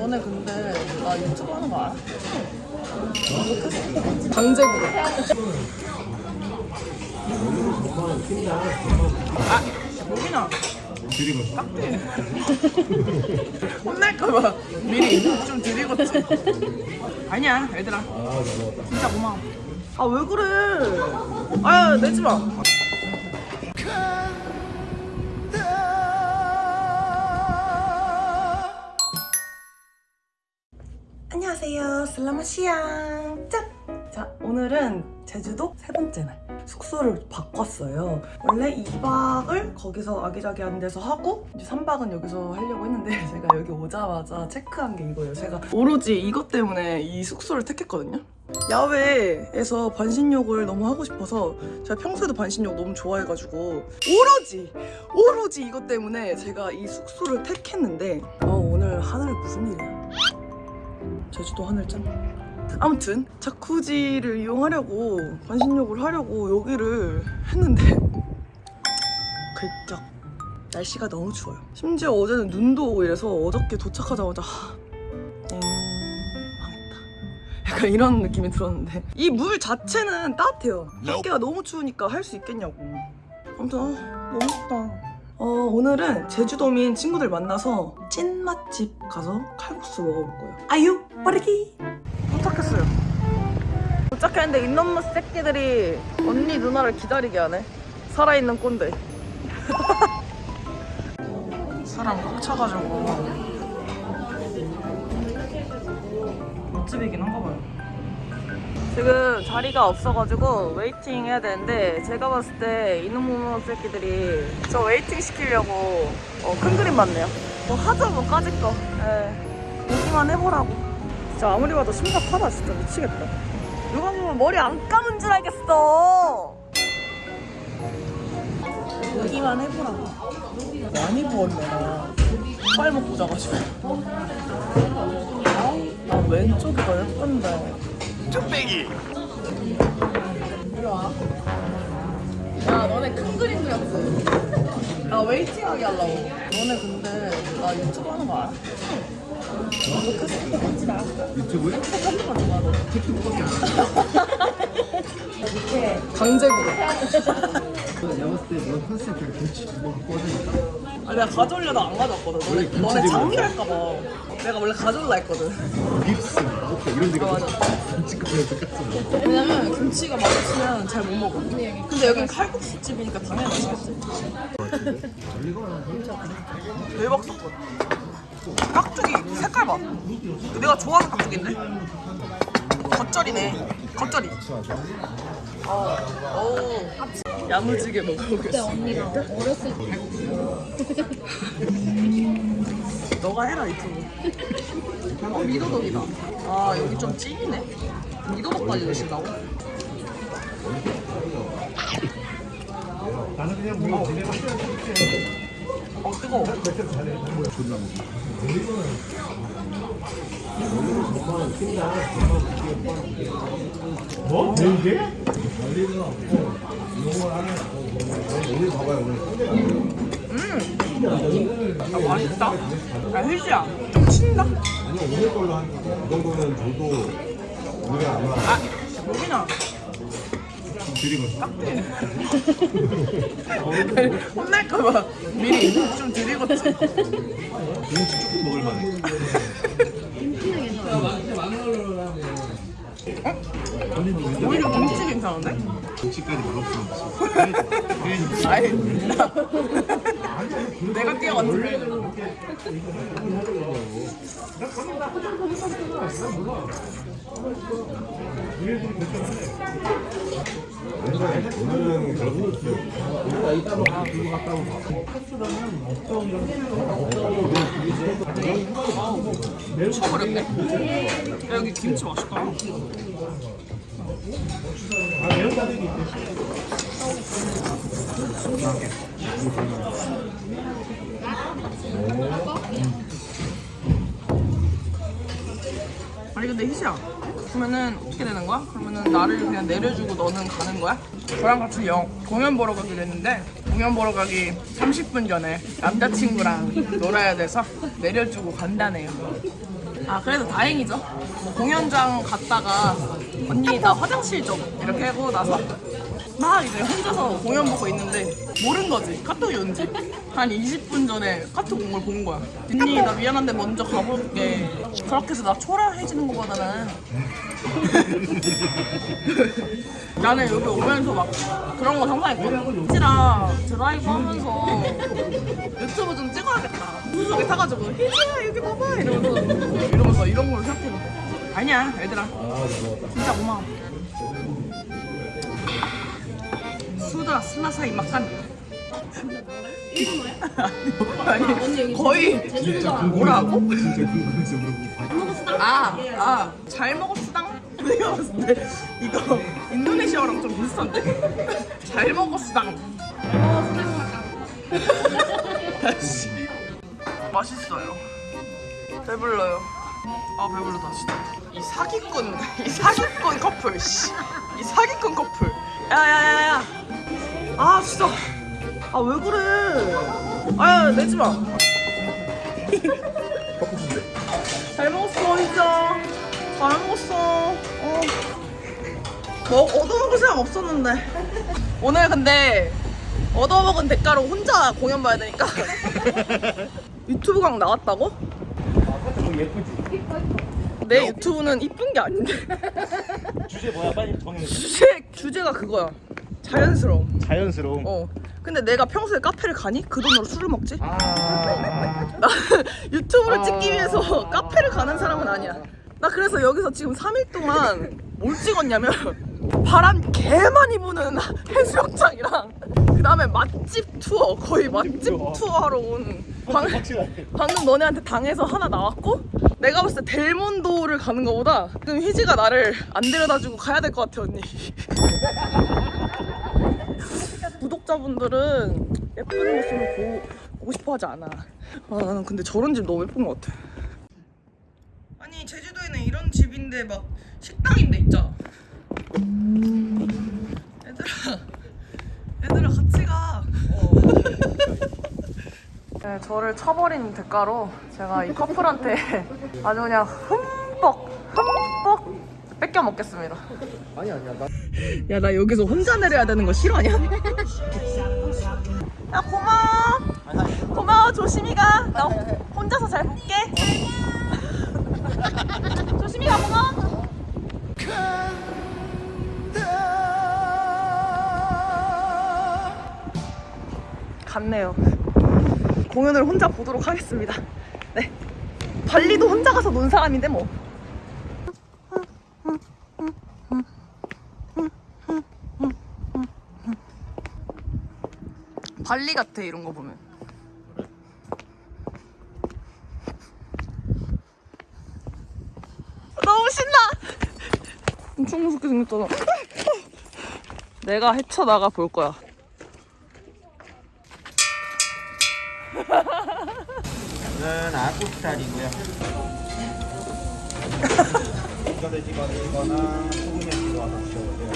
너네 근데 나 유튜브 하는 거 알아? 강제구로. 아, 목이나. 드리고 깍지. 혼날까봐 미리 좀 드리고지. 아니야, 얘들아. 진짜 고마워. 아, 왜 그래? 아, 내지 마. 안녕하세요. 슬라마시앙. 짠! 자, 오늘은 제주도 세 번째 날. 숙소를 바꿨어요. 원래 2박을 거기서 아기자기한 데서 하고 이제 3박은 여기서 하려고 했는데 제가 여기 오자마자 체크한 게 이거예요. 제가 오로지 이것 때문에 이 숙소를 택했거든요. 야외에서 반신욕을 너무 하고 싶어서 제가 평소에도 반신욕 너무 좋아해가지고 오로지 오로지 이것 때문에 제가 이 숙소를 택했는데 어, 오늘 하늘 무슨 일이야 제주도 하늘짱 아무튼 자쿠지를 이용하려고 반신욕을 하려고 여기를 했는데 글쩍 날씨가 너무 추워요. 심지어 어제는 눈도 오고 이래서 어저께 도착하자마자 약간 이런 느낌이 들었는데 이 물 자체는 따뜻해요. 밖에가 너무 추우니까 할 수 있겠냐고. 아무튼 아, 너무 춥다 어, 오늘은 제주도민 친구들 만나서 찐 맛집 가서 칼국수 먹어볼 거예요. 아유 빠르기! 도착했어요. 도착했는데 이놈의 새끼들이 언니 누나를 기다리게 하네. 살아있는 꼰대. 사람 꽉 차가지고. 맛집이긴 한가 봐요 지금 자리가 없어가지고 waiting 해야 되는데 제가 봤을 때 이놈의 새끼들이 저 waiting 시키려고 어, 큰 그림 봤네요. 뭐 하죠 뭐 까짓 거. 예. 보기만 해보라고. 진짜 아무리 봐도 심각하다 진짜 미치겠다. 누가 보면 머리 안 감은 줄 알겠어. 보기만 해보라고. 많이 부었네 나. 빨 먹고 자가지고 아 왼쪽이 더 예쁜데 쭈빼기 이리 와. 야, 너네 큰 그림 그렸지? 나 웨이팅하게 하려고. 너네 근데 나 유튜브 하는 거 알아? 유튜브에? 강제구로. 내가 봤을 때너 컨셉 그냥 김치 두번 꽂으니까 아, 내가 가져오려다 안 가져왔거든. 원래 너네, 너네. 장미할까봐. 내가 원래 가져올라 했거든. 립스 오케이 이런 데가 아, 맞아. 김치급이랑 똑같은 왜냐면 김치가 맛없으면 잘 못 먹어. 근데 여긴 칼국수집이니까 당연히 맛있겠지. 대박 사건. 깍두기 색깔 봐. 내가 좋아하는 깍두기인데? 겉절이네. 겉절이. 어, 오. 야무지게 먹어보겠어. 언니가 어렸을 때 너가 해라 유튜브. 어 미더덕이다. 아 여기 좀 찐이네. 미더덕까지 넣으신다고? 나는 그냥 뭐 집에 가어 뜨거워. 존나 뭐? 내 이게? 오늘 봐봐요 오늘 아 맛있다. 야 휘지야 좀 친다. 아니 오늘 걸로 한이 정도는 줘도 오늘 아마 아 목이나. 드리고 혼날까봐 미리 좀 드리고지. 김치 조금 먹을 만해 오히려 김치 괜찮은데? 김치까지 먹었으면 아니 나 내가 뛰어갔는데. 오늘은 미쳐버렸네. 야 여기 김치 맛있다. 아니 근데 희시야 그러면은 어떻게 되는 거야? 그러면은 나를 그냥 내려주고 너는 가는 거야? 저랑 같이 영 공연 보러 가기로 했는데 공연 보러 가기 30분 전에 남자친구랑 놀아야 돼서 내려주고 간다네요 아 그래도 다행이죠. 뭐 공연장 갔다가 언니 나 화장실 좀 이렇게 하고 나서 막 이제 혼자서 공연 보고 있는데 모른 거지 카톡이 온지 한 20분 전에 카톡 온 걸 본 거야. 언니 나 미안한데 먼저 가볼게. 그렇게 해서 나 초라해지는 거보다는 나는 여기 오면서 막 그런 거 상상했거든. 희지랑 드라이브 하면서 유튜브 좀 찍어야겠다. 무속에 타가지고 희지야 여기 봐봐 이러면서 이러면서 이런 걸 생각했는데 아니야 얘들아 진짜 고마워. 수다 슬라사이 막간. 아니 거의 진짜 뭐라고? 진짜 궁금해서 물어보고 아, 아, 잘 먹었수당? 내가 봤을 때 이거 인도네시아어랑 좀 비슷한데? 잘 먹었수당. 맛있어요. 배불러요. 아, 배불러다, 진짜. 이 사기꾼, 이 사기꾼 커플, 씨. 이 사기꾼 커플. 야, 야, 야, 야. 아, 진짜. 아, 왜 그래. 아, 야, 내지 마. 잘 먹었어 진짜 잘 먹었어 어. 뭐 얻어먹을 생각 없었는데 오늘 근데 얻어먹은 대가로 혼자 공연 봐야 되니까 유튜브 강 나왔다고? 좀 예쁘지? 내 유튜브는 이쁜 게 아닌데. 주제 뭐야? 빨리 정해 주제, 주제가 그거야. 자연스러움. 자연스러움. 어. 근데 내가 평소에 카페를 가니? 그 돈으로 술을 먹지? 아. 나 유튜브를 찍기 위해서 카페를 가는 사람은 아니야. 나 그래서 여기서 지금 3일 동안 뭘 찍었냐면 바람 개 많이 부는 해수욕장이랑 그 다음에 맛집 투어 거의 맛집 투어하러 온 방, 확실하게 방금 너네한테 당해서 하나 나왔고 내가 봤을 때 델몬도를 가는 거보다 지금 희지가 나를 안 데려다주고 가야 될 것 같아 언니. 구독자분들은 예쁜 모습을 보, 보고 싶어 하지 않아. 아 나는 근데 저런 집 너무 예쁜 것 같아. 아니 제주도에는 이런 집인데 막 식당인데 있잖아 얘들아 같이 가 네, 저를 쳐버린 대가로 제가 이 커플한테 아주 그냥 흠뻑 흠뻑 뺏겨 먹겠습니다. 아니 아니야 나 야 나 여기서 혼자 내려야 되는 거 싫어하냐? 야 고마워. 고마워 조심히 가. 나 혼자서 잘 볼게. 조심히 가 고마워. 갔네요. 공연을 혼자 보도록 하겠습니다. 네. 발리도 혼자 가서 논 사람인데 뭐. 발리 같아 이런 거 보면. 너무 신나. 엄청 무섭게 생겼잖아. 내가 헤쳐나가 볼 거야. 아구살이고요. 이거를 찍어드리거나 소금에 찍어서 드셔도 돼요